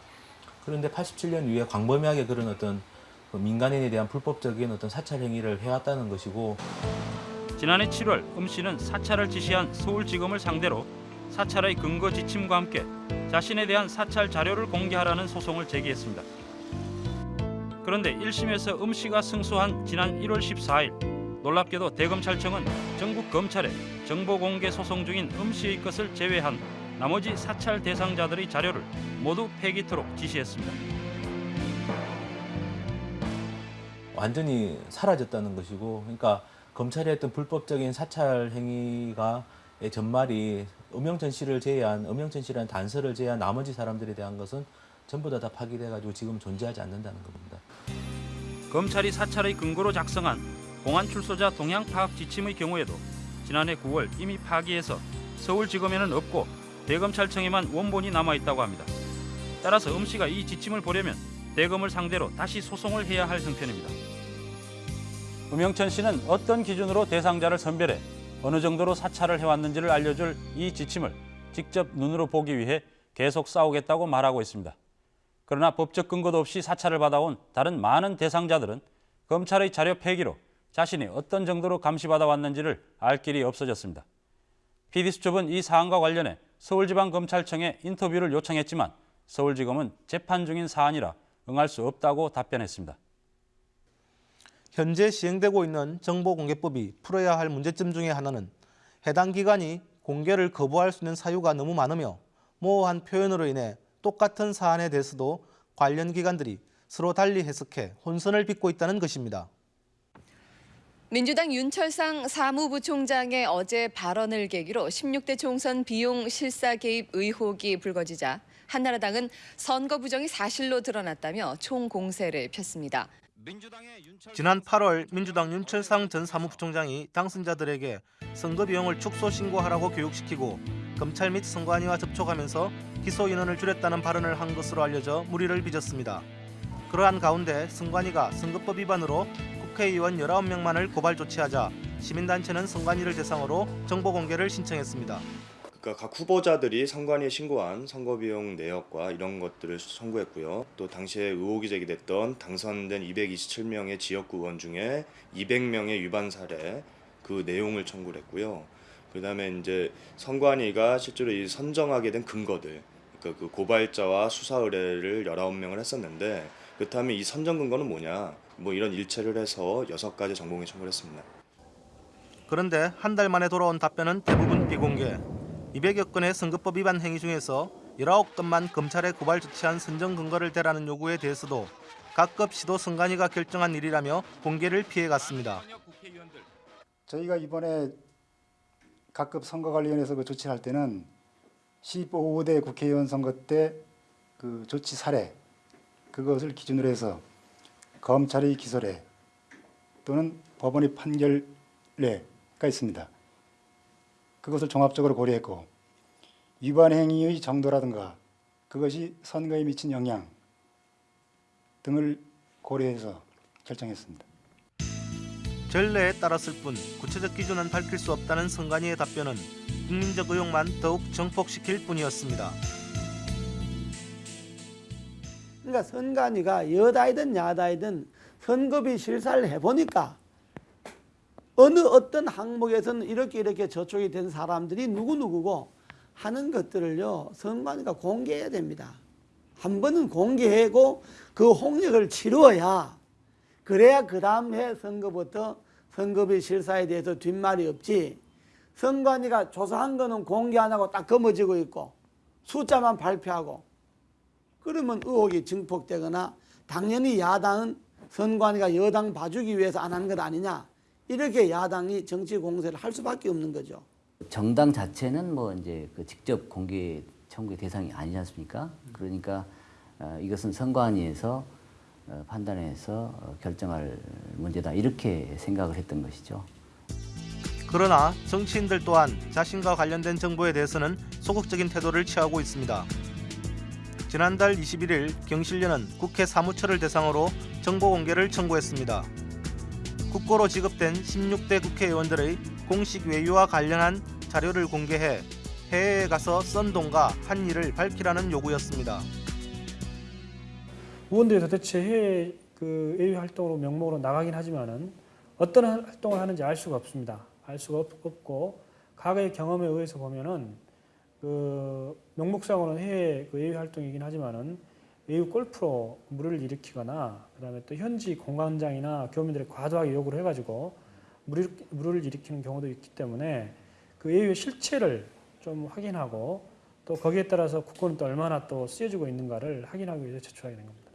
그런데 87년 이후에 광범위하게 그런 어떤 그 민간인에 대한 불법적인 어떤 사찰 행위를 해왔다는 것이고 지난해 7월 음 씨는 사찰을 지시한 서울지검을 상대로 사찰의 근거 지침과 함께 자신에 대한 사찰 자료를 공개하라는 소송을 제기했습니다. 그런데 1심에서 음 씨가 승소한 지난 1월 14일 놀랍게도 대검찰청은 전국 검찰에 정보 공개 소송 중인 음 씨의 것을 제외한 나머지 사찰 대상자들의 자료를 모두 폐기토록 지시했습니다. 완전히 사라졌다는 것이고 그러니까 검찰이 했던 불법적인 사찰 행위가 의 전말이 음영천 씨를 제외한 음영천 씨라는 단서를 제외한 나머지 사람들에 대한 것은 전부 다 다 파기돼 가지고 지금 존재하지 않는다는 겁니다. 검찰이 사찰의 근거로 작성한 공안 출소자 동향 파악 지침의 경우에도 지난해 9월 이미 파기해서 서울지검에는 없고 대검찰청에만 원본이 남아 있다고 합니다. 따라서 음 씨가 이 지침을 보려면 대검을 상대로 다시 소송을 해야 할 형편입니다. 음영천 씨는 어떤 기준으로 대상자를 선별해 어느 정도로 사찰을 해왔는지를 알려줄 이 지침을 직접 눈으로 보기 위해 계속 싸우겠다고 말하고 있습니다. 그러나 법적 근거도 없이 사찰을 받아온 다른 많은 대상자들은 검찰의 자료 폐기로 자신이 어떤 정도로 감시받아 왔는지를 알 길이 없어졌습니다. PD수첩은 이 사안과 관련해 서울지방검찰청에 인터뷰를 요청했지만 서울지검은 재판 중인 사안이라 응할 수 없다고 답변했습니다. 현재 시행되고 있는 정보공개법이 풀어야 할 문제점 중에 하나는 해당 기관이 공개를 거부할 수 있는 사유가 너무 많으며 모호한 표현으로 인해 똑같은 사안에 대해서도 관련 기관들이 서로 달리 해석해 혼선을 빚고 있다는 것입니다. 민주당 윤철상 사무부총장의 어제 발언을 계기로 16대 총선 비용 실사 개입 의혹이 불거지자 한나라당은 선거 부정이 사실로 드러났다며 총공세를 폈습니다. 지난 8월 민주당 윤철상 전 사무부총장이 당선자들에게 선거 비용을 축소 신고하라고 교육시키고 검찰 및 선관위와 접촉하면서 기소 인원을 줄였다는 발언을 한 것으로 알려져 물의를 빚었습니다. 그러한 가운데 선관위가 선거법 위반으로 국회의원 19명만을 고발 조치하자 시민단체는 선관위를 대상으로 정보 공개를 신청했습니다. 그러니까 각 후보자들이 선관위에 신고한 선거비용 내역과 이런 것들을 청구했고요. 또 당시에 의혹이 제기됐던 당선된 227명의 지역구 의원 중에 200명의 위반 사례 그 내용을 청구를 했고요. 그다음에 이제 선관위가 실제로 이 선정하게 된 근거들 그러니까 그 고발자와 수사 의뢰를 19명을 했었는데 그렇다면 이 선정 근거는 뭐냐? 뭐 이런 일체를 해서 여섯 가지 정보공개 청구를 했습니다. 그런데 한 달 만에 돌아온 답변은 대부분 비공개. 200여 건의 선거법 위반 행위 중에서 19건만 검찰에 고발 조치한 선정 근거를 대라는 요구에 대해서도 각급 시도 선관위가 결정한 일이라며 공개를 피해갔습니다. 저희가 이번에 각급 선거관리위원회에서 그 조치할 때는 15대 국회의원 선거 때 그 조치 사례 그것을 기준으로 해서 검찰의 기소례 또는 법원의 판결례가 있습니다. 그것을 종합적으로 고려했고 위반 행위의 정도라든가 그것이 선거에 미친 영향 등을 고려해서 결정했습니다. 전례에 따랐을 뿐 구체적 기준은 밝힐 수 없다는 선관위의 답변은 국민적 의혹만 더욱 정폭시킬 뿐이었습니다. 그러니까 선관위가 여다이든 야다이든 선거비 실사를 해보니까 어느 어떤 항목에서는 이렇게 이렇게 저촉이 된 사람들이 누구누구고 하는 것들을요 선관위가 공개해야 됩니다. 한 번은 공개하고 그 홍역을 치루어야 그래야 그 다음 해 선거부터 선거비 실사에 대해서 뒷말이 없지 선관위가 조사한 거는 공개 안 하고 딱 거머쥐고 있고 숫자만 발표하고 그러면 의혹이 증폭되거나 당연히 야당은 선관위가 여당 봐주기 위해서 안 하는 것 아니냐 이렇게 야당이 정치 공세를 할 수밖에 없는 거죠. 정당 자체는 뭐 이제 그 직접 공개 청구의 대상이 아니지 않습니까? 그러니까 어, 이것은 선관위에서 어, 판단해서 어, 결정할 문제다 이렇게 생각을 했던 것이죠. 그러나 정치인들 또한 자신과 관련된 정보에 대해서는 소극적인 태도를 취하고 있습니다. 지난달 21일 경실련은 국회 사무처를 대상으로 정보 공개를 청구했습니다. 국고로 지급된 16대 국회의원들의 공식 외유와 관련한 자료를 공개해 해외에 가서 쓴 돈과 한 일을 밝히라는 요구였습니다. 의원들이 도대체 해외 그 외유 활동으로 명목으로 나가긴 하지만은 어떤 활동을 하는지 알 수가 없습니다. 알 수가 없, 없고 과거의 경험에 의해서 보면은 그 명목상으로는 해외 그 외유 활동이긴 하지만은 외유 골프로 물을 일으키거나 그다음에 또 현지 공관장이나 교민들의 과도하게 요구를 해가지고 물을, 물을 일으키는 경우도 있기 때문에 그 외유의 실체를 좀 확인하고 또 거기에 따라서 국고는 또 얼마나 또 쓰여지고 있는가를 확인하기 위해서 제출하게 된 겁니다.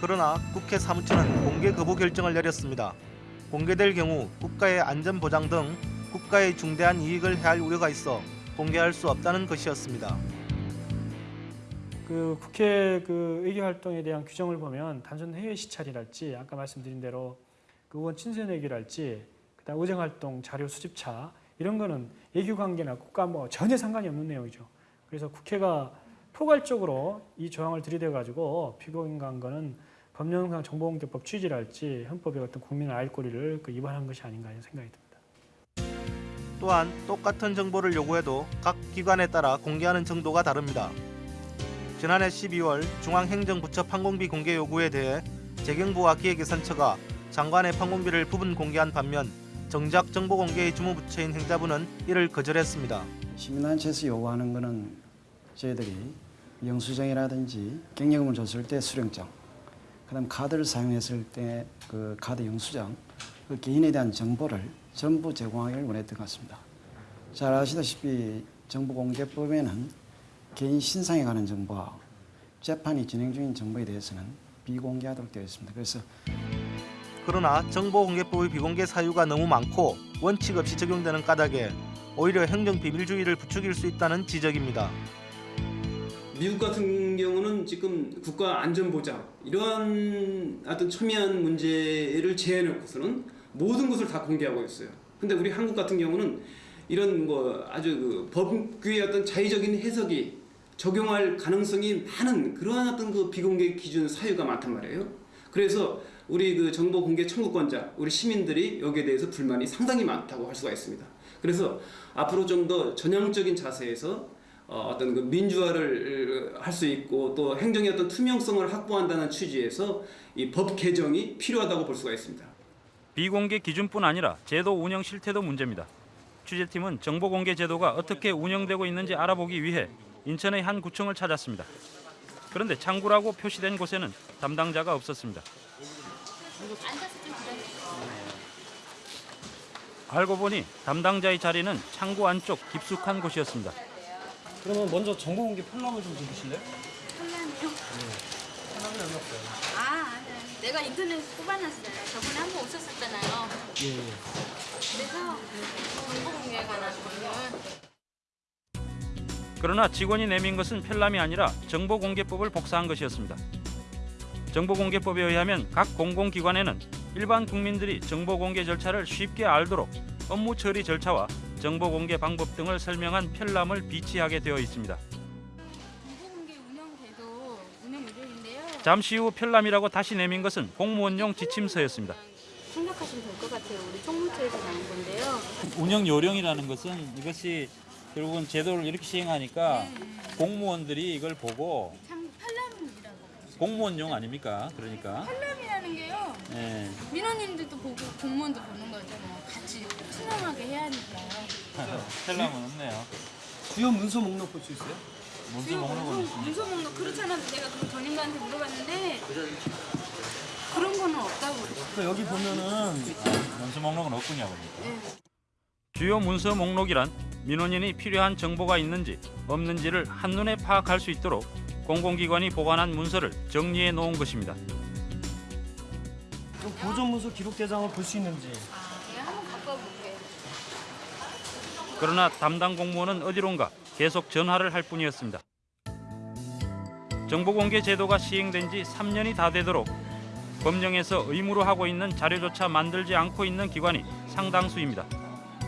그러나 국회 사무처는 공개 거부 결정을 내렸습니다. 공개될 경우 국가의 안전 보장 등 국가의 중대한 이익을 해할 우려가 있어 공개할 수 없다는 것이었습니다. 그 국회 그 의기 활동에 대한 규정을 보면 단순 해외 시찰이랄지 아까 말씀드린 대로 그 의원 친선 회기랄지 그다음 의정 활동 자료 수집차 이런 거는 외교 관계나 국가 뭐 전혀 상관이 없는 내용이죠. 그래서 국회가 포괄적으로 이 조항을 들이대 가지고 피고인간 거는 법령상 정보공개법 취지랄지 헌법의 어떤 국민의 알 권리를 그 위반한 것이 아닌가 이런 생각이 듭니다. 또한 똑같은 정보를 요구해도 각 기관에 따라 공개하는 정도가 다릅니다. 지난해 12월 중앙행정부처 판공비 공개 요구에 대해 재경부와 기획예산처가 장관의 판공비를 부분 공개한 반면 정작 정보 공개의 주무부처인 행자부는 이를 거절했습니다. 시민단체에서 요구하는 거는 저희들이 영수증이라든지 경력금을 줬을 때 수령장, 그다음 카드를 사용했을 때 그 카드 영수증, 그 개인에 대한 정보를 전부 제공하기를 원했던 것 같습니다. 잘 아시다시피 정보공개법에는 개인 신상에 관한 정보와 재판이 진행 중인 정보에 대해서는 비공개하도록 되어 있습니다. 그래서 그러나 정보공개법의 비공개 사유가 너무 많고 원칙 없이 적용되는 까닭에 오히려 행정 비밀주의를 부추길 수 있다는 지적입니다. 미국 같은 경우는 지금 국가 안전 보장 이러한 어떤 첨예한 문제를 제해놓고서는 모든 것을 다 공개하고 있어요. 근데 우리 한국 같은 경우는 이런 뭐 아주 그 법규의 어떤 자의적인 해석이 적용할 가능성이 많은 그러한 어떤 그 비공개 기준 사유가 많단 말이에요. 그래서 우리 그 정보 공개 청구권자, 우리 시민들이 여기에 대해서 불만이 상당히 많다고 할 수가 있습니다. 그래서 앞으로 좀 더 전향적인 자세에서 어, 어떤 그 민주화를 할 수 있고 또 행정의 어떤 투명성을 확보한다는 취지에서 이 법 개정이 필요하다고 볼 수가 있습니다. 비공개 기준뿐 아니라 제도 운영 실태도 문제입니다. 취재팀은 정보 공개 제도가 어떻게 운영되고 있는지 알아보기 위해 인천의 한 구청을 찾았습니다. 그런데 창구라고 표시된 곳에는 담당자가 없었습니다. 알고 보니 담당자의 자리는 창구 안쪽 깊숙한 곳이었습니다. 그러면 먼저 정보 공개 편람을 좀 주실래요? 혼란이요? 편람이 얼마 없어요. 아, 아니, 내가 인터넷 뽑아놨어요. 저번에 한번 오셨었잖아요. 예, 예. 그래서 정보 공개에 관한 거는 그러나 직원이 내민 것은 편람이 아니라 정보공개법을 복사한 것이었습니다. 정보공개법에 의하면 각 공공기관에는 일반 국민들이 정보공개 절차를 쉽게 알도록 업무 처리 절차와 정보공개 방법 등을 설명한 편람을 비치하게 되어 있습니다. 잠시 후 편람이라고 다시 내민 것은 공무원용 지침서였습니다. 생각하시면 될 것 같아요. 우리 총무처에서 나온 건데요. 운영 요령이라는 것은 이것이 결국은 제도를 이렇게 시행하니까 공무원들이 이걸 보고 팔람이라고. 공무원용 아닙니까? 그러니까 팔람이라는 게요. 예. 민원인들도 보고 공무원도 보는 거잖아요. 같이 투명하게 해야 하니까요. 텔람은 없네요. 주요 문서 목록 볼 수 있어요? 문서 주요 목록은 문서, 있습니다. 문서 목록 그렇잖아. 내가 그 전임자한테 물어봤는데 그런 거는 없다고 그랬어. 그 여기 보면은 문서 목록은 없군요. 그러니까. 주요 문서 목록이란 민원인이 필요한 정보가 있는지 없는지를 한눈에 파악할 수 있도록 공공기관이 보관한 문서를 정리해 놓은 것입니다. 그 보존 문서 기록 대장을 볼 수 있는지. 와볼게. 그러나 담당 공무원은 어디론가 계속 전화를 할 뿐이었습니다. 정보공개 제도가 시행된 지 3년이 다 되도록 법령에서 의무로 하고 있는 자료조차 만들지 않고 있는 기관이 상당수입니다.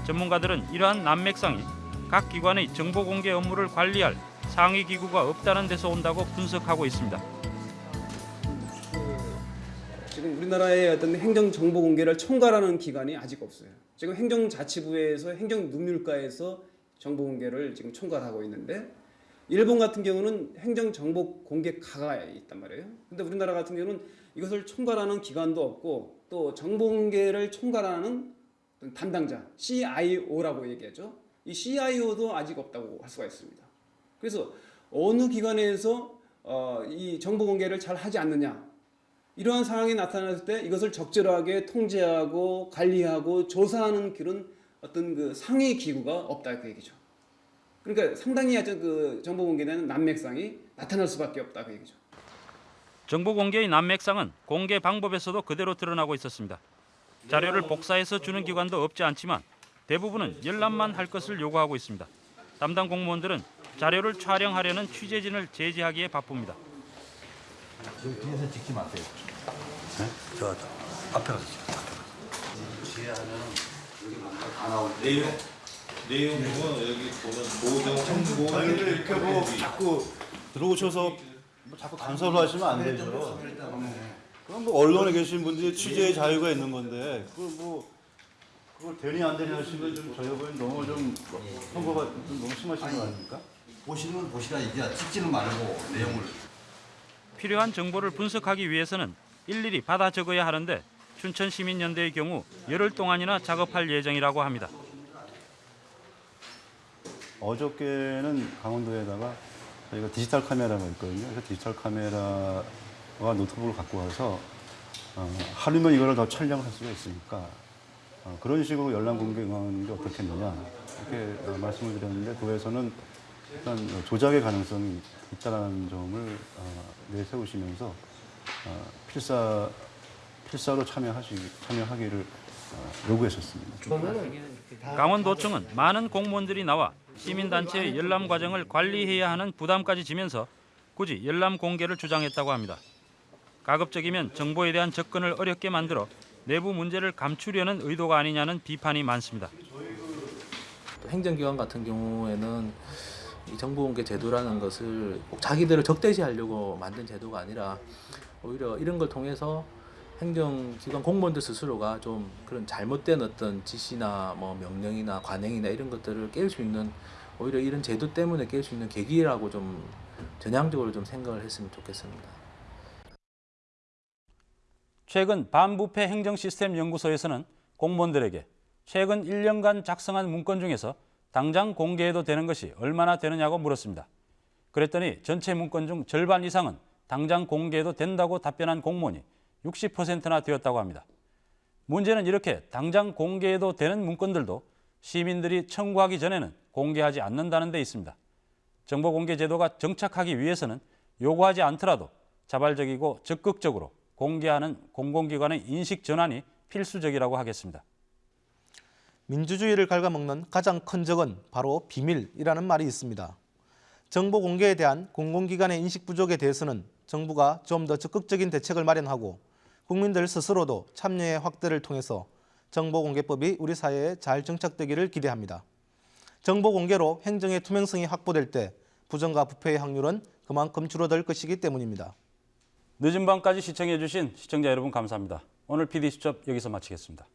전문가들은 이러한 난맥상이 각 기관의 정보공개 업무를 관리할 상위 기구가 없다는 데서 온다고 분석하고 있습니다. 지금 우리나라의 어떤 행정 정보 공개를 총괄하는 기관이 아직 없어요. 지금 행정자치부에서 행정능률과에서 정보 공개를 지금 총괄하고 있는데 일본 같은 경우는 행정 정보 공개가가 있단 말이에요. 근데 우리나라 같은 경우는 이것을 총괄하는 기관도 없고 또 정보 공개를 총괄하는 담당자 CIO라고 얘기하죠. 이 CIO도 아직 없다고 할 수가 있습니다. 그래서 어느 기관에서 어, 이 정보 공개를 잘 하지 않느냐 이러한 상황이 나타났을 때 이것을 적절하게 통제하고 관리하고 조사하는 그런 어떤 그 상위 기구가 없다 그 얘기죠. 그러니까 상당히 아주 그 정보 공개는 난맥상이 나타날 수밖에 없다 그 얘기죠. 정보 공개의 난맥상은 공개 방법에서도 그대로 드러나고 있었습니다. 자료를 복사해서 주는 기관도 없지 않지만 대부분은 열람만 할 것을 요구하고 있습니다. 담당 공무원들은 자료를 촬영하려는 취재진을 제지하기에 바쁩니다. 여기 뒤에서 찍지 마세요. 네? 저 앞에 가서 찍어. 뒤에 하면 여기 뭔가 다 나올 때. 내용은 여기 보면 보정 정보 아니 근데 이렇게 뭐 자꾸 들어오셔서 뭐 자꾸 간섭을 하시면 안 되죠. 그럼 뭐 언론에 계신 분들이 취재의 자유가 있는 건데 그뭐 그걸 되니 안 되니 하시면 좀 저희 보기엔 너무 좀 선거가 좀 너무 심하신 거 아닙니까? 보시는 보시라 이제 찍지는 말고 내용을 필요한 정보를 분석하기 위해서는 일일이 받아 적어야 하는데 춘천시민연대의 경우 열흘 동안이나 작업할 예정이라고 합니다. 어저께는 강원도에다가 저희가 디지털 카메라가 있거든요. 그래서 디지털 카메라와 노트북을 갖고 와서 어, 하루면 이거를 더 촬영을 할 수가 있으니까 어, 그런 식으로 열람 공개하는 게 어떻겠느냐 이렇게 어, 말씀을 드렸는데 도에서는 일단 조작의 가능성이 있다는 점을 어, 내세우시면서 어, 필사 필사로 참여하시 참여하기를 어, 요구했었습니다. 강원도청은 많은 공무원들이 나와 시민단체의 열람 과정을 관리해야 하는 부담까지 지면서 굳이 열람 공개를 주장했다고 합니다. 가급적이면 정보에 대한 접근을 어렵게 만들어 내부 문제를 감추려는 의도가 아니냐는 비판이 많습니다. 또 행정기관 같은 경우에는 이 정보공개 제도라는 것을 꼭 자기들을 적대시하려고 만든 제도가 아니라 오히려 이런 걸 통해서 행정기관 공무원들 스스로가 좀 그런 잘못된 어떤 지시나 뭐 명령이나 관행이나 이런 것들을 깰 수 있는 오히려 이런 제도 때문에 깰 수 있는 계기라고 좀 전향적으로 좀 생각을 했으면 좋겠습니다. 최근 반부패 행정시스템 연구소에서는 공무원들에게 최근 1년간 작성한 문건 중에서 당장 공개해도 되는 것이 얼마나 되느냐고 물었습니다. 그랬더니 전체 문건 중 절반 이상은 당장 공개해도 된다고 답변한 공무원이 60%나 되었다고 합니다. 문제는 이렇게 당장 공개해도 되는 문건들도 시민들이 청구하기 전에는 공개하지 않는다는 데 있습니다. 정보공개 제도가 정착하기 위해서는 요구하지 않더라도 자발적이고 적극적으로 공개하는 공공기관의 인식 전환이 필수적이라고 하겠습니다. 민주주의를 갉아먹는 가장 큰 적은 바로 비밀이라는 말이 있습니다. 정보 공개에 대한 공공기관의 인식 부족에 대해서는 정부가 좀 더 적극적인 대책을 마련하고 국민들 스스로도 참여의 확대를 통해서 정보공개법이 우리 사회에 잘 정착되기를 기대합니다. 정보공개로 행정의 투명성이 확보될 때 부정과 부패의 확률은 그만큼 줄어들 것이기 때문입니다. 늦은 밤까지 시청해 주신 시청자 여러분 감사합니다. 오늘 PD수첩 여기서 마치겠습니다.